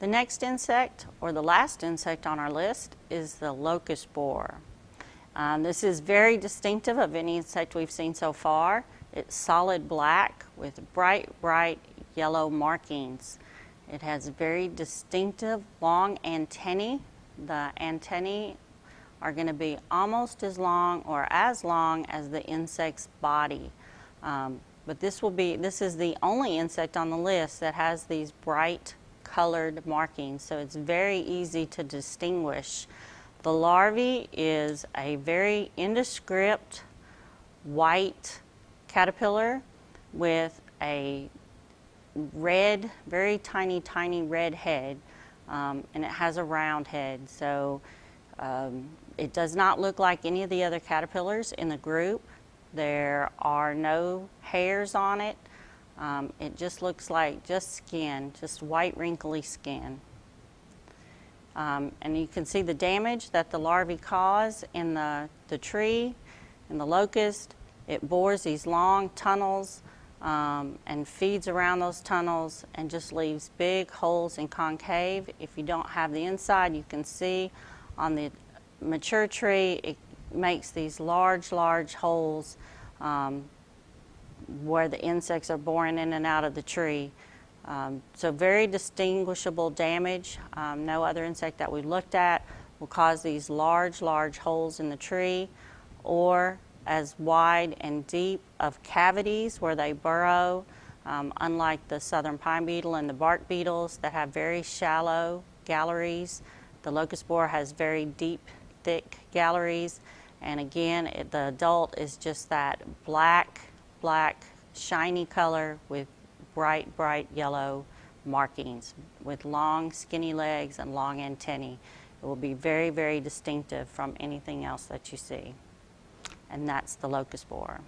The next insect, or the last insect on our list, is the locust borer. Um, this is very distinctive of any insect we've seen so far. It's solid black with bright, bright yellow markings. It has very distinctive long antennae. The antennae are going to be almost as long or as long as the insect's body. Um, but this will be, this is the only insect on the list that has these bright colored markings, so it's very easy to distinguish. The larvae is a very indescript white caterpillar with a red, very tiny, tiny red head, um, and it has a round head. So um, it does not look like any of the other caterpillars in the group. There are no hairs on it. Um, it just looks like just skin, just white wrinkly skin. Um, and you can see the damage that the larvae cause in the, the tree, in the locust. It bores these long tunnels um, and feeds around those tunnels and just leaves big holes and concave. If you don't have the inside, you can see on the mature tree, it makes these large, large holes um, where the insects are boring in and out of the tree. Um, so very distinguishable damage. Um, no other insect that we looked at will cause these large, large holes in the tree or as wide and deep of cavities where they burrow, um, unlike the southern pine beetle and the bark beetles that have very shallow galleries. The locust borer has very deep, thick galleries. And again, it, the adult is just that black, black, shiny color with bright, bright yellow markings with long, skinny legs and long antennae. It will be very, very distinctive from anything else that you see. And that's the locust borer.